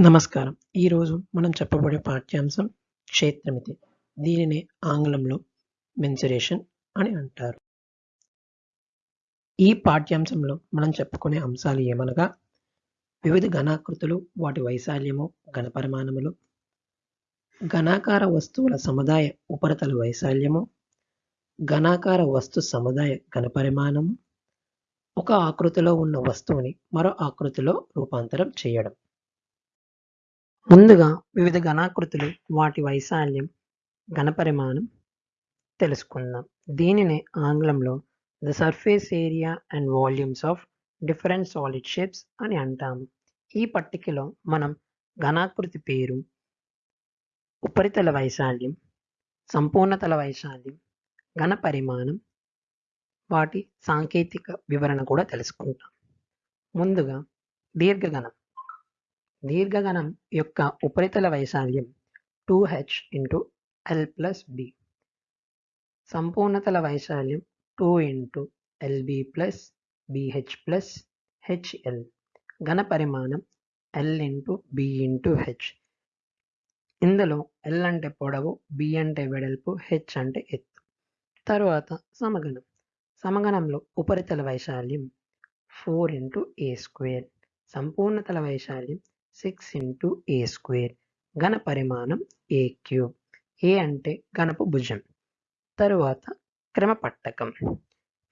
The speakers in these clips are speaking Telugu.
నమస్కారం. ఈరోజు మనం చెప్పబడే పాఠ్యాంశం క్షేత్రమితి. దీనిని ఆంగ్లంలో మెన్సురేషన్ అని అంటారు. ఈ పాఠ్యాంశంలో మనం చెప్పుకునే అంశాలు ఏమనగా వివిధ ఘనాకృతులు వాటి వైశాల్యము ఘనపరిమాణములు ఘనాకార వస్తువుల సముదాయ ఉపరితల వైశాల్యము ఘనాకార వస్తు సముదాయ ఘనపరిమాణము ఒక ఆకృతిలో ఉన్న వస్తువుని మరో ఆకృతిలో రూపాంతరం చేయడం. ముందుగా వివిధ ఘనాకృతులు వాటి వైశాల్యం ఘనపరిమాణం తెలుసుకుందాం. దీనిని ఆంగ్లంలో the surface area and volumes of different solid shapes అని అంటాము. ఈ పట్టికలో మనం ఘనాకృతి పేరు ఉపరితల వైశాల్యం సంపూర్ణతల వైశాల్యం ఘన పరిమాణం వాటి సాంకేతిక వివరణ కూడా తెలుసుకుంటాం. ముందుగా దీర్ఘగణం. దీర్ఘగణం యొక్క ఉపరితల వైశాల్యం two H into L plus B సంపూర్ణతల వైశాల్యం two into LB plus BH plus HL ఘన పరిమాణం L into B into H ఇందులో ఎల్ అంటే పొడవు బి అంటే వెడల్పు హెచ్ అంటే ఎత్తు. తరువాత సమగణం. సమగణంలో ఉపరితల వైశాల్యం ఫోర్ ఇంటూ ఏ స్క్వేర్ సంపూర్ణతల వైశాల్యం సిక్స్ ఇంటూ ఏ స్క్వేర్ ఘన పరిమాణం ఏ క్యూబ్ ఏ అంటే ఘనపు భుజం. తరువాత క్రమపట్టకం.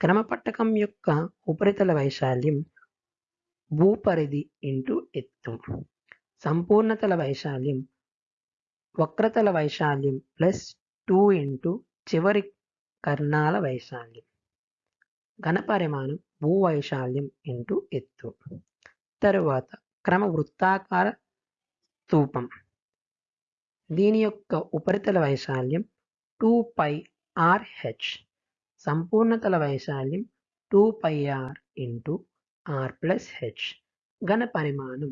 క్రమపట్టకం యొక్క ఉపరితల వైశాల్యం భూపరిధి ఇంటూ ఎత్తు. సంపూర్ణతల వైశాల్యం వక్రతల వైశాల్యం ప్లస్ టూ ఇంటూ చివరి కర్ణాల వైశాల్యం. ఘన పరిమాణం భూ వైశాల్యం ఇంటూ ఎత్తు. తరువాత క్రమ వృత్తాకార స్థూపం. దీని యొక్క ఉపరితల వైశాల్యం టూ పై ఆర్ హెచ్ సంపూర్ణతల వైశాల్యం two pi R into R plus H ఘన పరిమాణం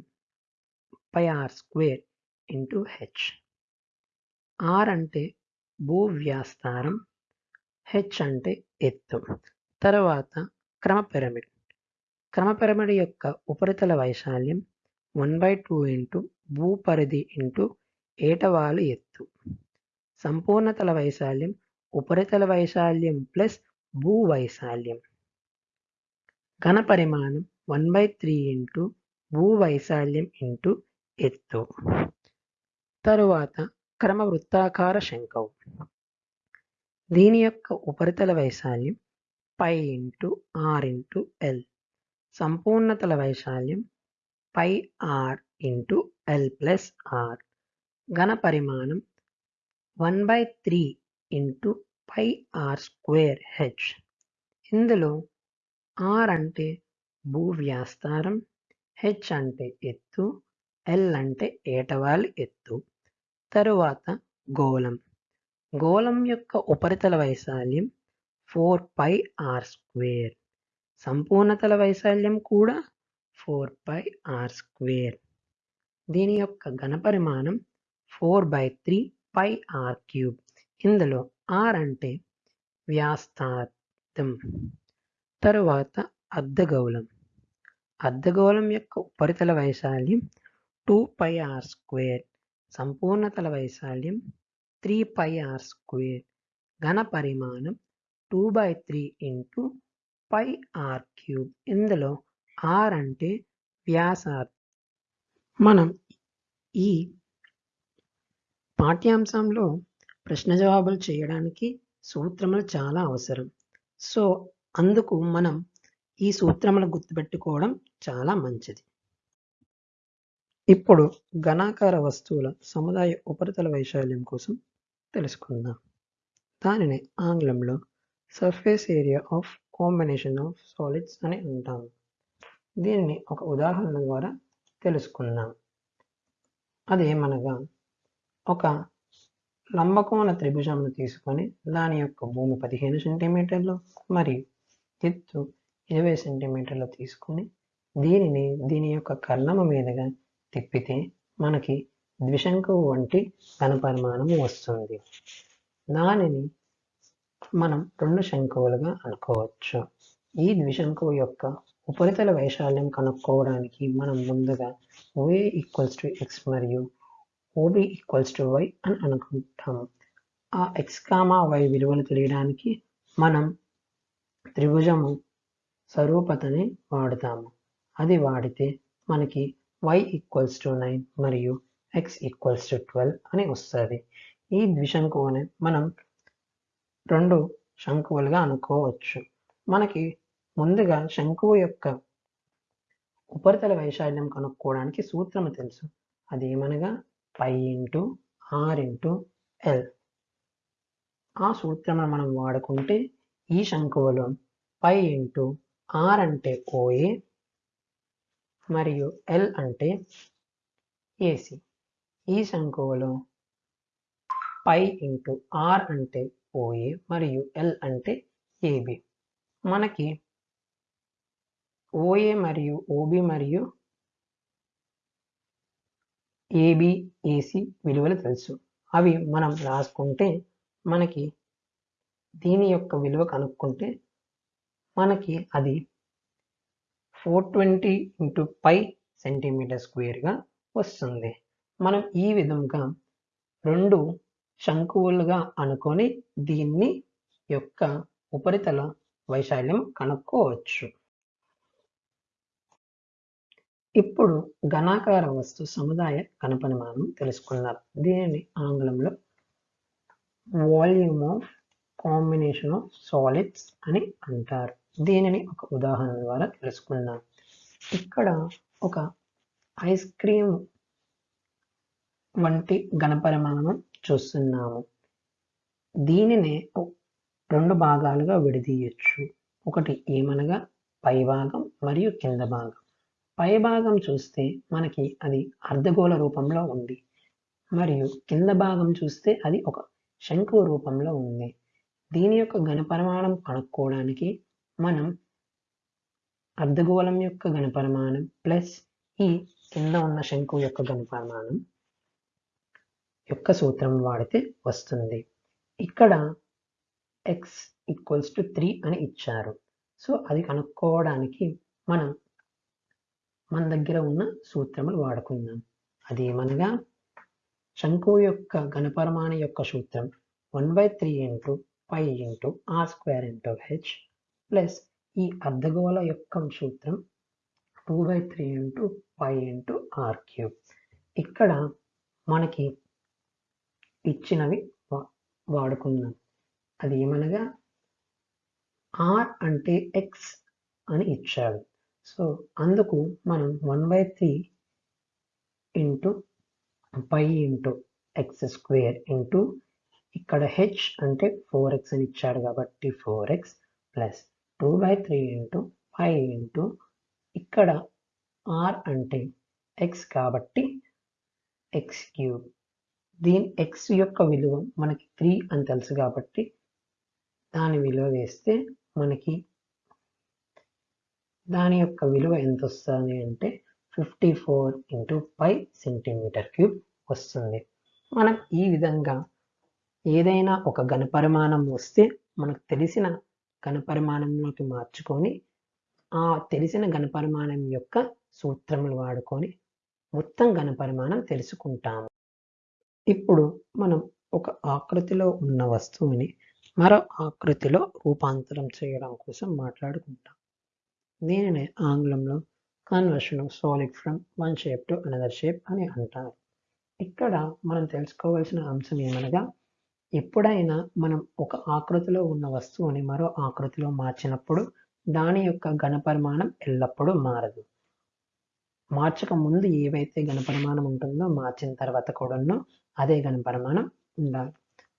pi R square into H R అంటే భూ వ్యాస్తారం హెచ్ అంటే ఎత్తు. తర్వాత క్రమ పిరమిడ్. క్రమ పిరమిడ్ యొక్క ఉపరితల వైశాల్యం వన్ బై టూ ఇంటూ భూపరిధి ఇంటూ ఏటవాలు ఎత్తు. సంపూర్ణతల వైశాల్యం ఉపరితల వైశాల్యం ప్లస్ భూ వైశాల్యం. ఘన పరిమాణం వన్ బై త్రీ ఇంటూ భూ వైశాల్యం ఇంటూ ఎత్తు. తరువాత క్రమ వృత్తాకార శంఖవు దీని యొక్క ఉపరితల వైశాల్యం pi into R into L. సంపూర్ణతల వైశాల్యం pi R into L plus R. ఘన పరిమాణం one by three into pi R square H. ఇందులో ఆర్ అంటే భూ వ్యాస్తారం హెచ్ అంటే ఎత్తు ఎల్ అంటే ఏటవాలు ఎత్తు. తరువాత గోళం. గోళం యొక్క ఉపరితల వైశాల్యం ఫోర్ పై ఆర్ స్క్వేర్. సంపూర్ణతల వైశాల్యం కూడా ఫోర్ బై ఆర్ స్క్వేర్. దీని యొక్క ఘనపరిమాణం four by three pi R cube. ఇందులో ఆర్ అంటే వ్యాస్తార్థం తరువాత అర్ధగోళం. అర్ధగోళం యొక్క ఉపరితల వైశాల్యం టూ పై ఆర్ స్క్వేర్ సంపూర్ణతల వైశాల్యం త్రీ పై ఆర్ స్క్వేర్. ఘన పరిమాణం two by three into pi R cube. ఇందులో ఆర్ అంటే వ్యాసార్ మనం ఈ పాఠ్యాంశంలో ప్రశ్న జవాబులు చేయడానికి సూత్రములు చాలా అవసరం. సో అందుకు మనం ఈ సూత్రములు గుర్తుపెట్టుకోవడం చాలా మంచిది. ఇప్పుడు ఘనాకార వస్తువుల సముదాయ ఉపరితల వైశాల్యం కోసం తెలుసుకుందాం. దానిని ఆంగ్లంలో surface area of combination of solids అని అంటాము. దీన్ని ఒక ఉదాహరణ ద్వారా తెలుసుకుందాం. అదేమనగా ఒక లంబకోణ త్రిభుజంను తీసుకొని దాని యొక్క భూమి పదిహేను సెంటీమీటర్లు మరియు ఎత్తు ఇరవై సెంటీమీటర్లు తీసుకొని దీనిని దీని యొక్క కర్ణము మీదుగా తిప్పితే మనకి ద్విశంకు వంటి ఘనపరిమాణం వస్తుంది. దానిని మనం రెండు శంకువులుగా అనుకోవచ్చు. ఈ ద్విశంకువు యొక్క ఉపరితల వైశాల్యం కనుక్కోవడానికి మనం ముందుగా ఓఏ ఈక్వల్స్ టు ఎక్స్ మరియు ఓబి ఈక్వల్స్ టు వై అని అనుకుంటాము ఆ ఎక్స్ కామా వై విలువలు తెలియడానికి మనం త్రిభుజము స్వరూపతని వాడుతాము. అది వాడితే మనకి వై ఈక్వల్స్ టు నైన్ మరియు ఎక్స్ ఈక్వల్స్ టు ట్వెల్వ్ అని వస్తుంది. ఈ ద్విశంకువుని మనం రెండు శంకువులుగా అనుకోవచ్చు. మనకి ముందుగా శంకువు యొక్క ఉపరితల వైశాల్యం కనుక్కోవడానికి సూత్రం తెలుసు. అది ఏమనగా? Pi into R into L ఆ సూత్రం మనం వాడుకుంటే ఈ శంకువులో పై ఇంటూ ఆర్ అంటే ఓఏ మరియు ఎల్ అంటే ఏసీ ఈ శంకువులో పై ఇంటూ ఆర్ అంటే ఓఏ మరియు ఎల్ అంటే ఏబి మనకి ఓఏ మరియు ఓబి మరియు ఏబి ఏసి విలువలు తెలుసు. అవి మనం రాసుకుంటే మనకి దీని యొక్క విలువ కనుక్కుంటే మనకి అది four twenty into pi centimeter స్క్వేర్గా వస్తుంది. మనం ఈ విధంగా రెండు శంకువులుగా అనుకొని దీన్ని యొక్క ఉపరితల వైశాల్యం కనుక్కోవచ్చు. ఇప్పుడు ఘనాకార వస్తు సముదాయ కనపరిమాణం తెలుసుకున్నారు దీనిని ఆంగ్లంలో volume of combination of solids అని అంటారు. దీనిని ఒక ఉదాహరణ ద్వారా తెలుసుకుందాం. ఇక్కడ ఒక ఐస్ క్రీమ్ వంటి ఘనపరిమాణం చూస్తున్నాము. దీనినే రెండు భాగాలుగా విడదీయచ్చు. ఒకటి ఏమనగా పై భాగం మరియు కింద భాగం. పై భాగం చూస్తే మనకి అది అర్ధగోళ రూపంలో ఉంది. మరియు కింద భాగం చూస్తే అది ఒక శంకు రూపంలో ఉంది. దీని యొక్క ఘనపరిమాణం కనుక్కోవడానికి మనం అర్ధగోళం యొక్క ఘనపరిమాణం ప్లస్ ఈ కింద ఉన్న శంకు యొక్క ఘనపరిమాణం యొక్క సూత్రం వాడితే వస్తుంది. ఇక్కడ ఎక్స్ ఈక్వల్స్ టు త్రీ అని ఇచ్చారు. సో అది కనుక్కోవడానికి మనం మన దగ్గర ఉన్న సూత్రములు వాడుకుందాం. అది ఏమనగా యొక్క ఘనపరిమాణ యొక్క సూత్రం one by three into pi into R square into H plus ఈ అర్ధగోళ యొక్క సూత్రం two by three into pi into R cube. ఇక్కడ మనకి ఇచ్చినవి వాడుకుందాం. అది ఏమనగా ఆర్ అంటే ఎక్స్ అని ఇచ్చాడు సో అందుకు మనం one by three into pi into X square into ఇక్కడ హెచ్ అంటే ఫోర్ ఎక్స్ అని ఇచ్చాడు కాబట్టి four X plus two by three into five into ఇక్కడ ఆర్ అంటే ఎక్స్ కాబట్టి ఎక్స్ క్యూబ్ దీని ఎక్స్ యొక్క విలువ మనకి త్రీ అని తెలుసు కాబట్టి దాని విలువ వేస్తే మనకి దాని యొక్క విలువ ఎంత వస్తుంది అంటే fifty four into five centimeter cube వస్తుంది. మనం ఈ విధంగా ఏదైనా ఒక ఘనపరిమాణం వస్తే మనకు తెలిసిన ఘనపరిమాణంలోకి మార్చుకొని ఆ తెలిసిన ఘనపరిమాణం యొక్క సూత్రములు వాడుకొని మొత్తం ఘనపరిమాణం తెలుసుకుంటాము. ఇప్పుడు మనం ఒక ఆకృతిలో ఉన్న వస్తువుని మరో ఆకృతిలో రూపాంతరం చేయడం కోసం మాట్లాడుకుంటాం. దీనిని ఆంగ్లంలో conversion of solid from one shape to another shape అని అంటారు. ఇక్కడ మనం తెలుసుకోవాల్సిన అంశం ఏమనగా ఎప్పుడైనా మనం ఒక ఆకృతిలో ఉన్న వస్తువుని మరో ఆకృతిలో మార్చినప్పుడు దాని యొక్క ఘనపరిమాణం ఎల్లప్పుడూ మారదు. మార్చక ముందు ఏవైతే ఘనపరిమాణం ఉంటుందో మార్చిన తర్వాత కూడానో అదే ఘనపరిమాణం ఉండాలి.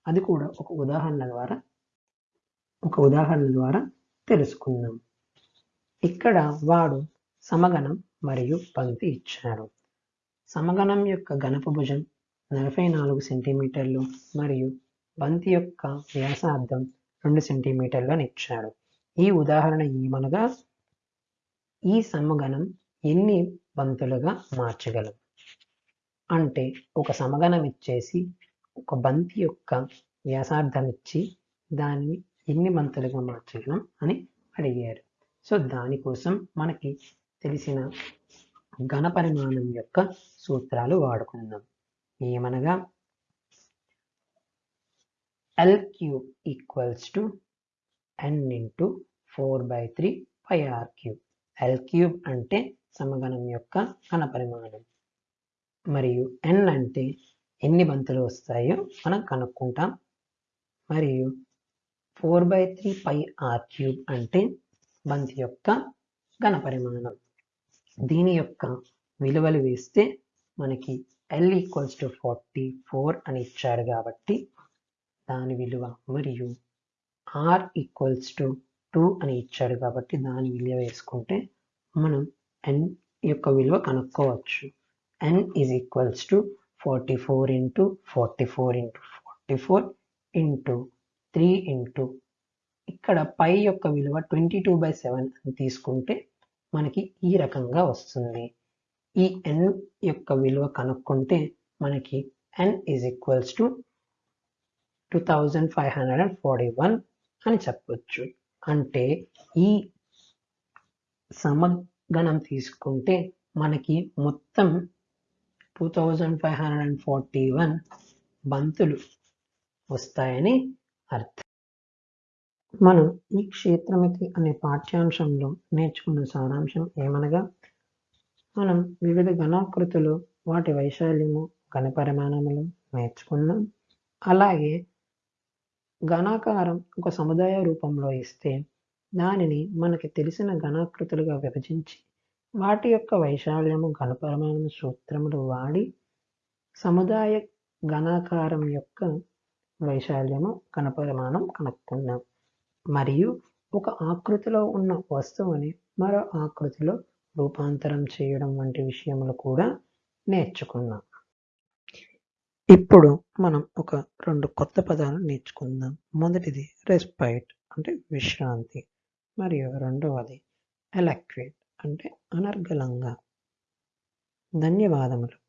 అది కూడా ఒక ఉదాహరణ ద్వారా ఒక ఉదాహరణ ద్వారా తెలుసుకుందాం. ఇక్కడ వాడు సమగణం మరియు పంక్తి ఇచ్చాడు సమగణం యొక్క గణప భుజం నలభై నాలుగు సెంటీమీటర్లు మరియు బంతి యొక్క వ్యాసార్థం రెండు సెంటీమీటర్లు అని ఇచ్చాడు ఈ ఉదాహరణ ఏమనగా ఈ సమగణం ఎన్ని బంతులుగా మార్చగలం? అంటే ఒక సమగణం ఇచ్చేసి ఒక బంతి యొక్క వ్యాసార్థం ఇచ్చి దాన్ని ఎన్ని బంతులుగా మార్చగలం అని అడిగారు. సో దానికోసం మనకి తెలిసిన ఘన పరిమాణం యొక్క సూత్రాలు వాడుకుందాం. ఏమనగా L cube equals to N into four by three pi R cube L cube అంటే సమగణం యొక్క ఘన పరిమాణం. మరియు ఎన్ అంటే ఎన్ని బంతులు వస్తాయో మనం కనుక్కుంటాం. మరియు four by three pi R cube అంటే బంతి యొక్క ఘన పరిమాణం. దీని యొక్క విలువలు వేస్తే మనకి L equals to forty four అని ఇచ్చారు కాబట్టి దాని విలువ మరియు ఆర్ ఈక్వల్స్ టు టూ అని ఇచ్చాడు కాబట్టి దాని విలువ వేసుకుంటే మనం ఎన్ యొక్క విలువ కనుక్కోవచ్చు. N is equals to forty four into forty four into forty four into three into ఇక్కడ పై యొక్క విలువ ట్వంటీ టూ బై సెవెన్ అని తీసుకుంటే మనకి ఈ రకంగా వస్తుంది. ఈ ఎన్ యొక్క విలువ కనుక్కుంటే మనకి N is equals to two thousand five hundred and forty one అని చెప్పవచ్చు అంటే ఈ సమగణం తీసుకుంటే మనకి మొత్తం two thousand five hundred and forty one బంతులు వస్తాయని అర్థం. మనం ఈ క్షేత్రమితి అనే పాఠ్యాంశంలో నేర్చుకున్న సారాంశం ఏమనగా మనం వివిధ ఘనాకృతులు వాటి వైశాల్యము ఘన పరిమాణములు నేర్చుకున్నాం. అలాగే ఘనాకారం ఒక సముదాయ రూపంలో ఇస్తే దానిని మనకి తెలిసిన ఘనాకృతులుగా విభజించి వాటి యొక్క వైశాల్యము గణపరమాణము సూత్రములు వాడి సముదాయ ఘనాకారం యొక్క వైశాల్యము గణపరిమాణం కనుక్కున్నాం. మరియు ఒక ఆకృతిలో ఉన్న వస్తువుని మరో ఆకృతిలో రూపాంతరం చేయడం వంటి విషయములు కూడా నేర్చుకున్నాం. ఇప్పుడు మనం ఒక రెండు కొత్త పదాలు నేర్చుకుందాం. మొదటిది రెస్పైట్ అంటే విశ్రాంతి మరియు రెండవది ఎలక్వేట్ అంటే అనర్గళంగా. ధన్యవాదములు.